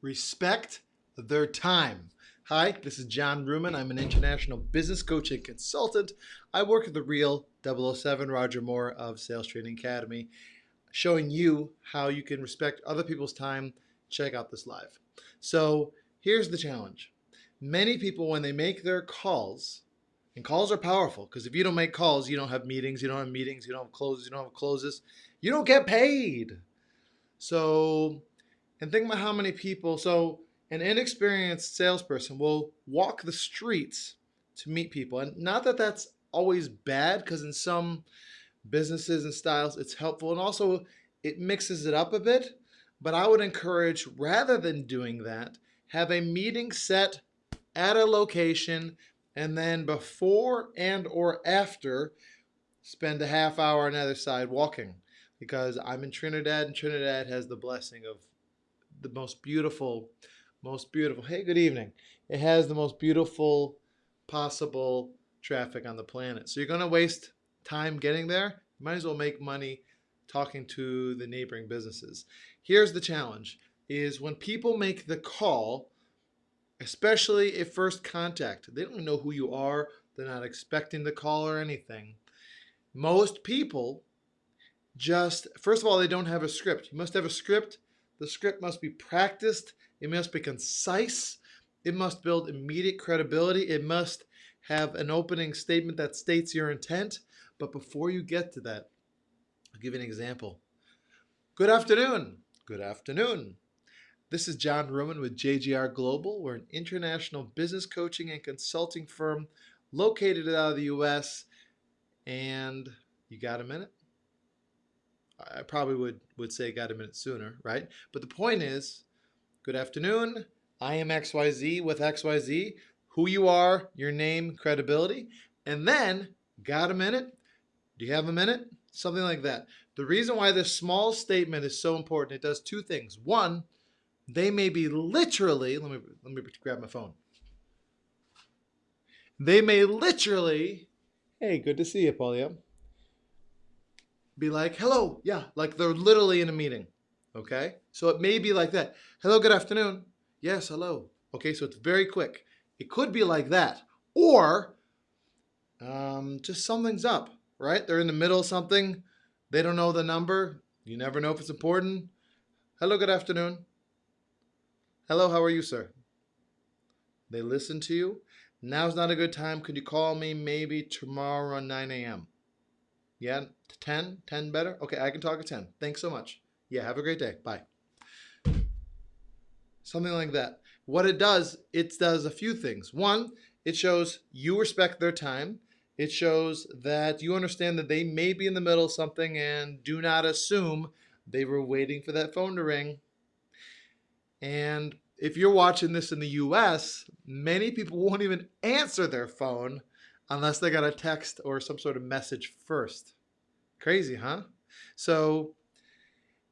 respect their time. Hi, this is John Ruman. I'm an international business coach and consultant. I work at the real 007 Roger Moore of Sales Training Academy, showing you how you can respect other people's time. Check out this live. So here's the challenge. Many people, when they make their calls, and calls are powerful because if you don't make calls, you don't have meetings, you don't have meetings, you don't have closes, you don't have closes, you don't get paid. So, and think about how many people, so an inexperienced salesperson will walk the streets to meet people. And not that that's always bad, because in some businesses and styles, it's helpful. And also, it mixes it up a bit. But I would encourage, rather than doing that, have a meeting set at a location and then before and or after spend a half hour on the other side walking because I'm in Trinidad and Trinidad has the blessing of the most beautiful most beautiful. Hey, good evening. It has the most beautiful possible traffic on the planet. So you're going to waste time getting there. You might as well make money talking to the neighboring businesses. Here's the challenge is when people make the call, especially at first contact, they don't know who you are. They're not expecting the call or anything. Most people just, first of all, they don't have a script. You must have a script. The script must be practiced it must be concise. It must build immediate credibility. It must have an opening statement that states your intent. But before you get to that, I'll give you an example. Good afternoon. Good afternoon. This is John Roman with JGR Global. We're an international business coaching and consulting firm located out of the US. And you got a minute? I probably would, would say got a minute sooner, right? But the point is, Good afternoon. I am XYZ with XYZ. Who you are, your name, credibility. And then, got a minute? Do you have a minute? Something like that. The reason why this small statement is so important, it does two things. One, they may be literally, let me, let me grab my phone. They may literally, hey, good to see you, Paulia. Be like, hello, yeah, like they're literally in a meeting. Okay, so it may be like that. Hello, good afternoon. Yes, hello. Okay, so it's very quick. It could be like that. Or um, just something's up, right? They're in the middle of something. They don't know the number. You never know if it's important. Hello, good afternoon. Hello, how are you, sir? They listen to you. Now's not a good time. Could you call me maybe tomorrow at 9 a.m.? Yeah, 10? 10 better? Okay, I can talk at 10. Thanks so much. Yeah, have a great day. Bye. Something like that. What it does, it does a few things. One, it shows you respect their time. It shows that you understand that they may be in the middle of something and do not assume they were waiting for that phone to ring. And if you're watching this in the US, many people won't even answer their phone unless they got a text or some sort of message first. Crazy, huh? So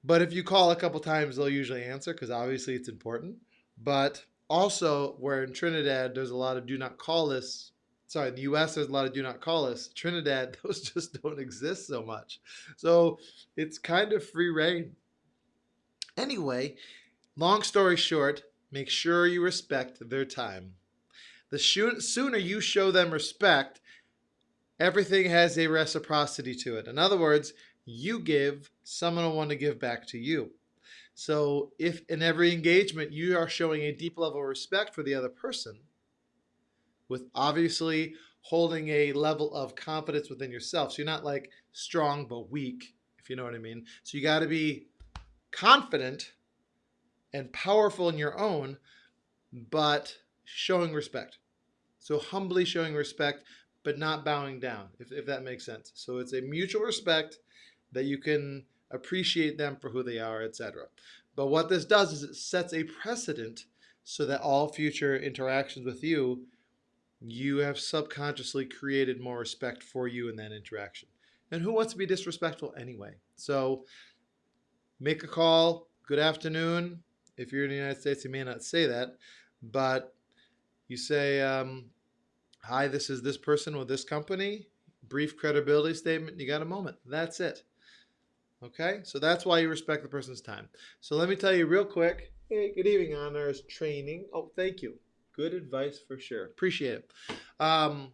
but if you call a couple times, they'll usually answer because obviously it's important. But also, where in Trinidad, there's a lot of do not call lists. Sorry, in the US, there's a lot of do not call lists. Trinidad, those just don't exist so much. So it's kind of free reign. Anyway, long story short, make sure you respect their time. The sooner you show them respect, everything has a reciprocity to it. In other words, you give, someone will want to give back to you. So if in every engagement you are showing a deep level of respect for the other person, with obviously holding a level of confidence within yourself. So you're not like strong but weak, if you know what I mean. So you got to be confident and powerful in your own, but showing respect. So humbly showing respect, but not bowing down, if, if that makes sense. So it's a mutual respect that you can appreciate them for who they are, etc. But what this does is it sets a precedent so that all future interactions with you, you have subconsciously created more respect for you in that interaction. And who wants to be disrespectful anyway? So make a call, good afternoon. If you're in the United States, you may not say that, but you say, um, hi, this is this person with this company, brief credibility statement, you got a moment. That's it. Okay, so that's why you respect the person's time. So let me tell you real quick. Hey, good evening, honors training. Oh, thank you. Good advice for sure. Appreciate it. Um,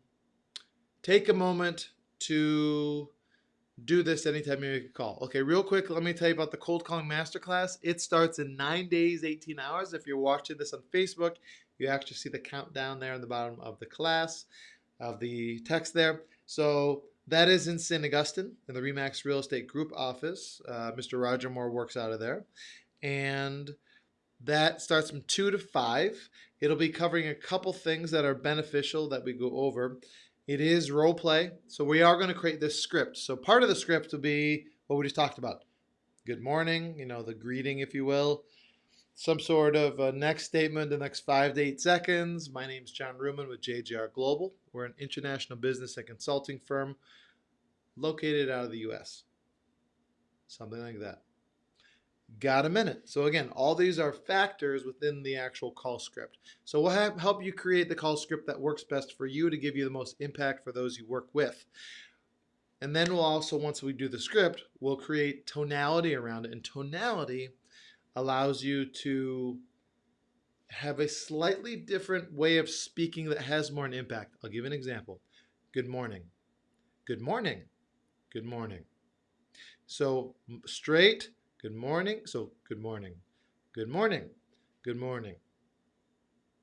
take a moment to do this anytime you make a call. Okay, real quick, let me tell you about the cold calling masterclass. It starts in nine days, 18 hours. If you're watching this on Facebook, you actually see the countdown there in the bottom of the class, of the text there. So that is in St. Augustine in the Remax Real Estate Group office. Uh, Mr. Roger Moore works out of there. And that starts from 2 to 5. It'll be covering a couple things that are beneficial that we go over. It is role play, so we are going to create this script. So part of the script will be what we just talked about. Good morning, you know, the greeting, if you will. Some sort of a next statement the next five to eight seconds. My name is John Ruman with JGR Global. We're an international business and consulting firm located out of the US. Something like that. Got a minute. So again, all these are factors within the actual call script. So we'll help you create the call script that works best for you to give you the most impact for those you work with. And then we'll also, once we do the script, we'll create tonality around it. And tonality allows you to have a slightly different way of speaking that has more an impact. I'll give an example. Good morning. Good morning. Good morning. So straight, Good morning. So good morning. Good morning. Good morning.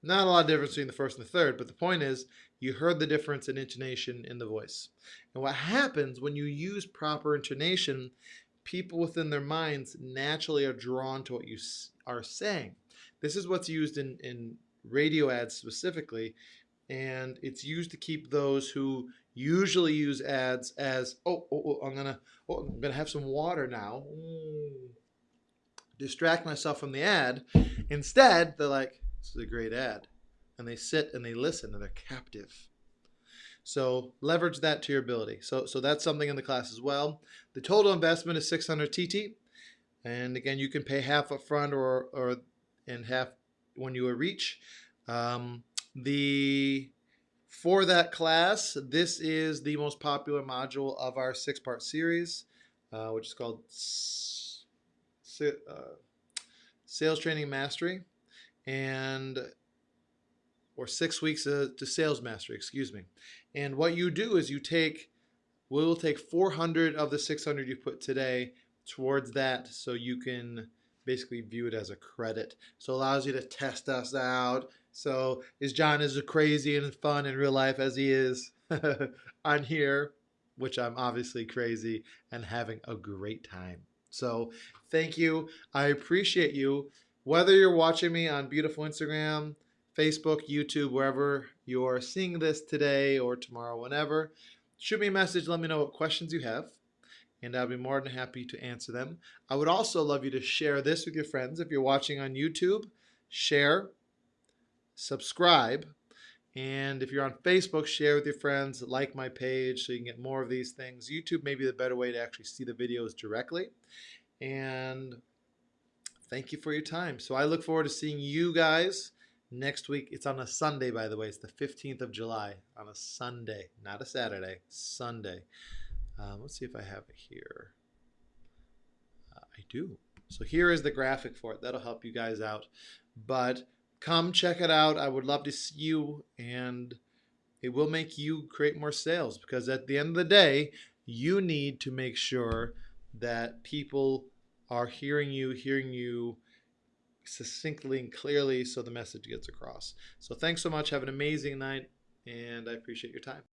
Not a lot of difference between the first and the third, but the point is you heard the difference in intonation in the voice. And what happens when you use proper intonation, people within their minds naturally are drawn to what you are saying. This is what's used in, in radio ads specifically, and it's used to keep those who usually use ads as, oh, oh, oh I'm gonna, oh, I'm gonna have some water now. Mm. Distract myself from the ad. Instead, they're like, this is a great ad. And they sit and they listen and they're captive. So leverage that to your ability. So, so that's something in the class as well. The total investment is 600 TT. And again, you can pay half up front or, or and half when you reach. Um, the for that class, this is the most popular module of our six-part series, uh, which is called uh, Sales Training Mastery, and or six weeks to sales mastery, excuse me. And what you do is you take, we will take 400 of the 600 you put today towards that so you can basically view it as a credit. So allows you to test us out, so is John as crazy and fun in real life as he is on here, which I'm obviously crazy and having a great time. So thank you. I appreciate you. Whether you're watching me on beautiful Instagram, Facebook, YouTube, wherever you're seeing this today or tomorrow, whenever, shoot me a message. Let me know what questions you have and I'll be more than happy to answer them. I would also love you to share this with your friends. If you're watching on YouTube, share, subscribe. And if you're on Facebook, share with your friends, like my page so you can get more of these things. YouTube may be the better way to actually see the videos directly. And thank you for your time. So I look forward to seeing you guys next week. It's on a Sunday, by the way. It's the 15th of July on a Sunday, not a Saturday, Sunday. Um, let's see if I have it here. Uh, I do. So here is the graphic for it. That'll help you guys out. But come check it out. I would love to see you and it will make you create more sales because at the end of the day, you need to make sure that people are hearing you, hearing you succinctly and clearly so the message gets across. So thanks so much. Have an amazing night and I appreciate your time.